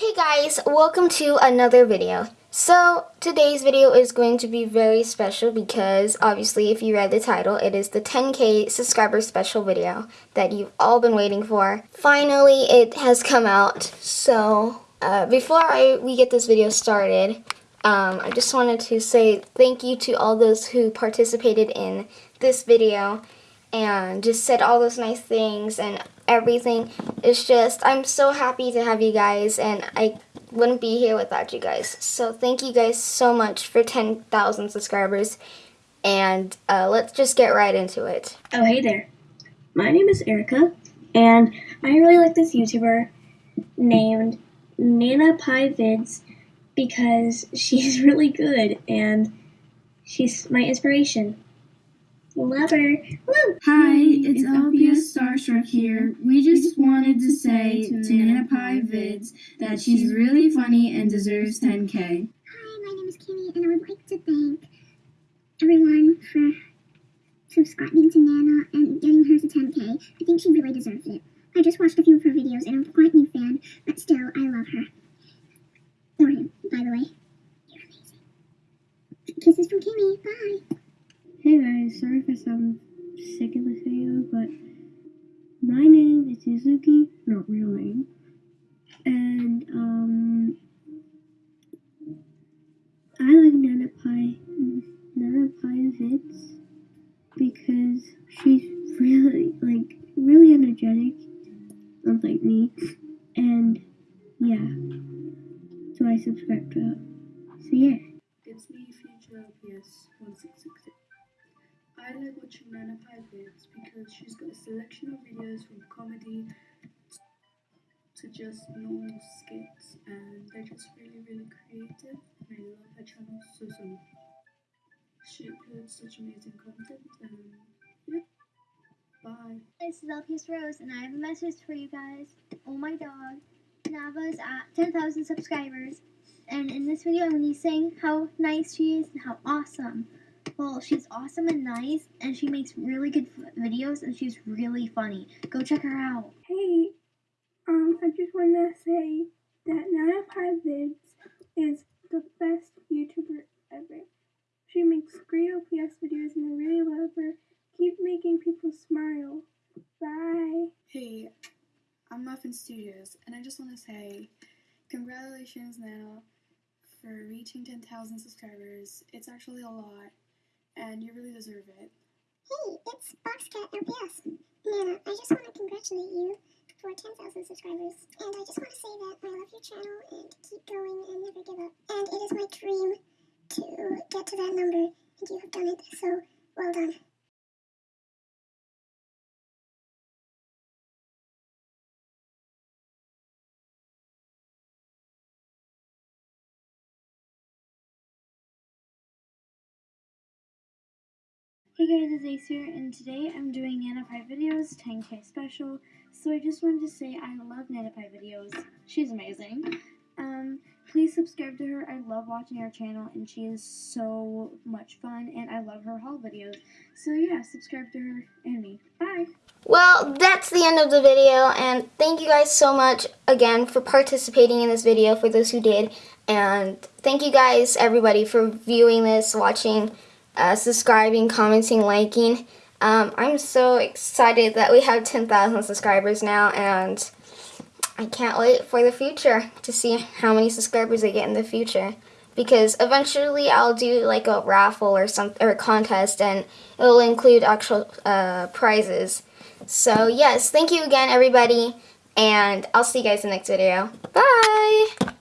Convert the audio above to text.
Hey guys, welcome to another video. So, today's video is going to be very special because obviously if you read the title, it is the 10k subscriber special video that you've all been waiting for. Finally, it has come out. So, uh, before I, we get this video started, um, I just wanted to say thank you to all those who participated in this video and just said all those nice things and everything. It's just, I'm so happy to have you guys and I wouldn't be here without you guys. So thank you guys so much for 10,000 subscribers and uh, let's just get right into it. Oh, hey there. My name is Erica, and I really like this YouTuber named Nana Pie Vids because she's really good and she's my inspiration. Love her. Woo! Hi, hmm, it's LPS Starstruck here. We just wanted to say to Nana Pie Vids that she's really funny and deserves 10k. Hi, my name is Kimmy, and I would like to thank everyone for subscribing to Nana and getting her to 10k. I think she really deserves it. I just watched a few of her videos, and I'm quite a new fan, but still, I love her. Or him, by the way. You're amazing. Kisses from Kimmy. Bye. Hey guys, sorry if I sound sick in this video, but my name is Suzuki, not real name, and um, I like Nana Pie, Nana Pie vids because she's really like really energetic, unlike me, and yeah, so I subscribe to her. So yeah. It's me, Future LPS 1660. I like watching Nana Pie because she's got a selection of videos from comedy to just normal skits and they're just really really creative and I love her channel so so much. She uploads such amazing content and yeah, bye. This is LPS Rose, and I have a message for you guys. Oh my dog, Nana is at 10,000 subscribers, and in this video I'm going to be saying how nice she is and how awesome. Well, she's awesome and nice, and she makes really good f- videos, and she's really funny. Go check her out. Hey, um, I just want to say that Nana Pie Vids is the best YouTuber ever. She makes great LPS videos and I really love her. Keep making people smile. Bye. Hey, I'm Muffin Studios, and I just want to say congratulations, Nana, for reaching 10,000 subscribers. It's actually a lot, and you really deserve it. Hey, it's Boxcat LPS. Nana, I just want to congratulate you for 10,000 subscribers. And I just want to say that I love your channel and keep going and never give up. And it is my dream to get to that number, and you have done it. So, well done. Hey guys, it's Ace here, and today I'm doing Nana Pie videos 10k special. So I just wanted to say I love Nana Pie videos. She's amazing. Um, please subscribe to her. I love watching her channel, and she is so much fun, and I love her haul videos. So yeah, subscribe to her and me. Bye. Well, that's the end of the video, and thank you guys so much again for participating in this video, for those who did, and thank you guys, everybody, for viewing this, watching, uh, subscribing, commenting, liking. Um, I'm so excited that we have 10,000 subscribers now, and I can't wait for the future to see how many subscribers I get in the future. Because eventually I'll do like a raffle or some or a contest, and it'll include actual uh, prizes. So yes, thank you again, everybody, and I'll see you guys in the next video. Bye!